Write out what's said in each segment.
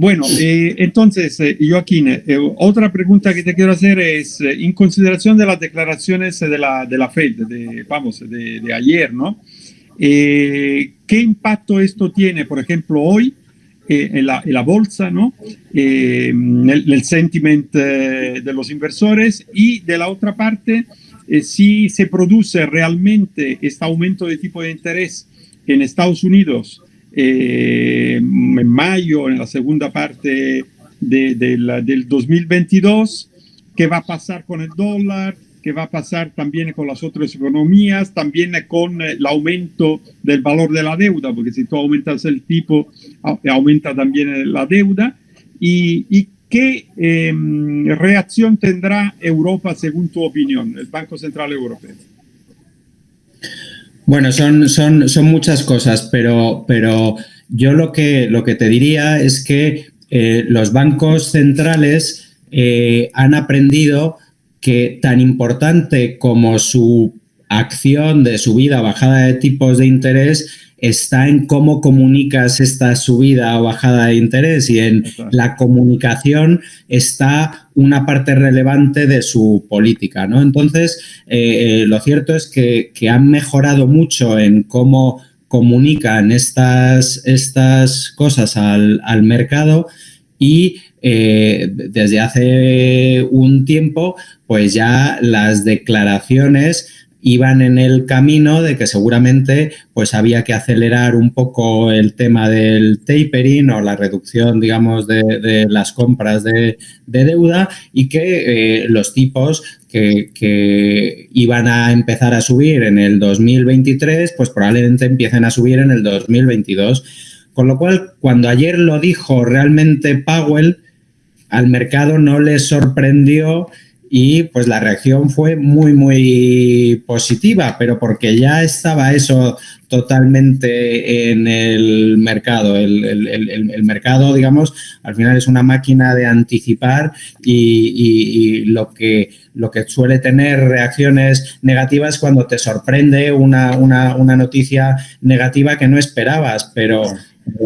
Bueno, eh, entonces, eh, Joaquín, eh, otra pregunta que te quiero hacer es, en consideración de las declaraciones de la, de la Fed, de, vamos, de, de ayer, ¿no? ¿Qué impacto esto tiene, por ejemplo, hoy en la, en, la, bolsa, ¿no? en el, el, sentiment de los inversores y de la otra parte, si se produce realmente este aumento de tipo de interés en Estados Unidos eh, en mayo, en la segunda parte de, de la, del 2022, qué va a pasar con el dólar, qué va a pasar también con las otras economías, también con el aumento del valor de la deuda, porque si tú aumentas el tipo, aumenta también la deuda, y, y qué eh, reacción tendrá Europa según tu opinión, el Banco Central Europeo. Bueno, son, son, son muchas cosas, pero, pero yo lo que, lo que te diría es que eh, los bancos centrales eh, han aprendido que tan importante como su acción de subida bajada de tipos de interés está en cómo comunicas esta subida o bajada de interés y en la comunicación está una parte relevante de su política. ¿no? Entonces, eh, lo cierto es que, han mejorado mucho en cómo comunican estas, estas cosas al, mercado y eh, desde hace un tiempo, pues ya las declaraciones iban en el camino de que seguramente pues había que acelerar un poco el tema del tapering o la reducción, digamos, de, las compras de, deuda y que eh, los tipos que, que, iban a empezar a subir en el 2023, pues probablemente empiecen a subir en el 2022. Con lo cual, cuando ayer lo dijo realmente Powell, al mercado no le sorprendió y pues la reacción fue muy, muy positiva, pero porque ya estaba eso totalmente en el mercado. El, el, el, mercado, digamos, al final es una máquina de anticipar y, y, lo, que, lo que suele tener reacciones negativas cuando te sorprende una, una, una noticia negativa que no esperabas, pero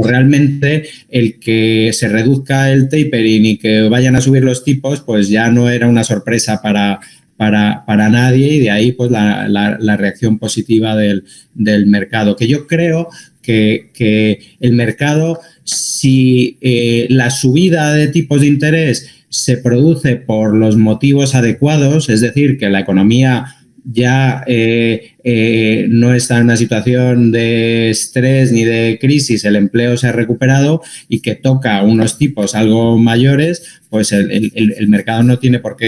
realmente el que se reduzca el tapering y que vayan a subir los tipos, pues ya no era una sorpresa para, para, para nadie y de ahí pues la, la, reacción positiva del, del, mercado. Que yo creo que, que el mercado, si eh, la subida de tipos de interés se produce por los motivos adecuados, es decir, que la economía ya eh, eh, no está en una situación de estrés ni de crisis, el empleo se ha recuperado y que toca unos tipos algo mayores, pues el, mercado no tiene por qué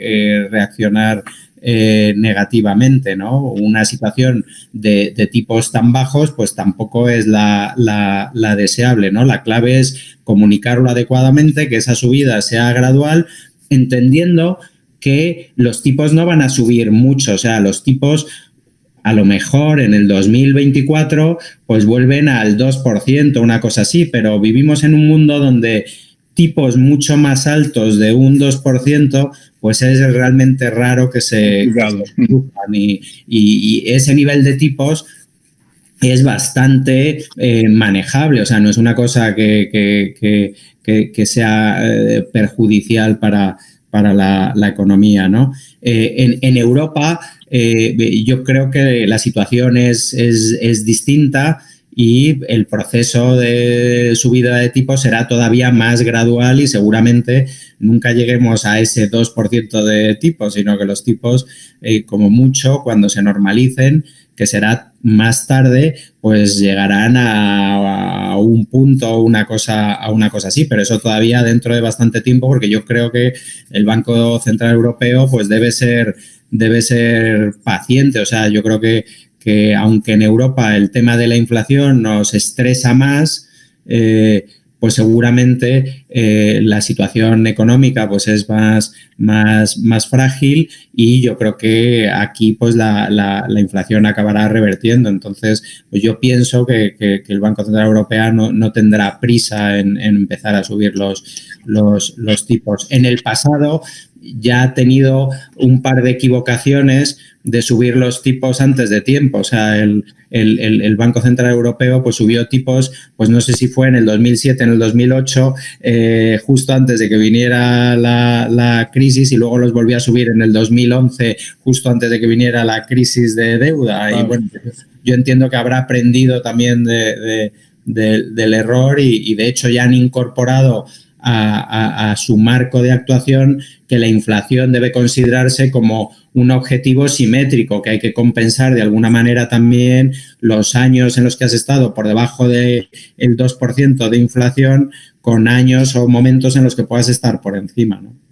eh, reaccionar negativamente, ¿no? Una situación de, tipos tan bajos, pues tampoco es la, la, deseable, ¿no? La clave es comunicarlo adecuadamente, que esa subida sea gradual, entendiendo que los tipos no van a subir mucho, o sea, los tipos a lo mejor en el 2024 pues vuelven al 2%, una cosa así, pero vivimos en un mundo donde tipos mucho más altos de un 2%, pues es realmente raro que se y, y, ese nivel de tipos es bastante eh, manejable, o sea, no es una cosa que, que, sea eh, perjudicial para, para la, economía. ¿no? Eh, en, Europa eh, yo creo que la situación es, es, distinta y el proceso de subida de tipo será todavía más gradual y seguramente nunca lleguemos a ese 2% de tipos, sino que los tipos, eh, como mucho, cuando se normalicen, que será más tarde, pues llegarán a, un punto o una cosa, a una cosa así, pero eso todavía dentro de bastante tiempo, porque yo creo que el Banco Central Europeo pues debe ser, debe ser paciente, o sea, yo creo que, que aunque en Europa el tema de la inflación nos estresa más, eh, pues seguramente eh, la situación económica pues es más, más, más frágil y yo creo que aquí pues la, la, inflación acabará revertiendo. Entonces, pues yo pienso que, que, el Banco Central Europeo no, no tendrá prisa en, en, empezar a subir los, los, los tipos. En el pasado ya ha tenido un par de equivocaciones de subir los tipos antes de tiempo. O sea, el, Banco Central Europeo pues subió tipos, pues no sé si fue en el 2007, en el 2008, eh, justo antes de que viniera la, crisis y luego los volvió a subir en el 2011, justo antes de que viniera la crisis de deuda. Y bueno, yo entiendo que habrá aprendido también del error y, de hecho ya han incorporado a, su marco de actuación que la inflación debe considerarse como un objetivo simétrico, que hay que compensar de alguna manera también los años en los que has estado por debajo del 2% de inflación con años o momentos en los que puedas estar por encima. ¿no?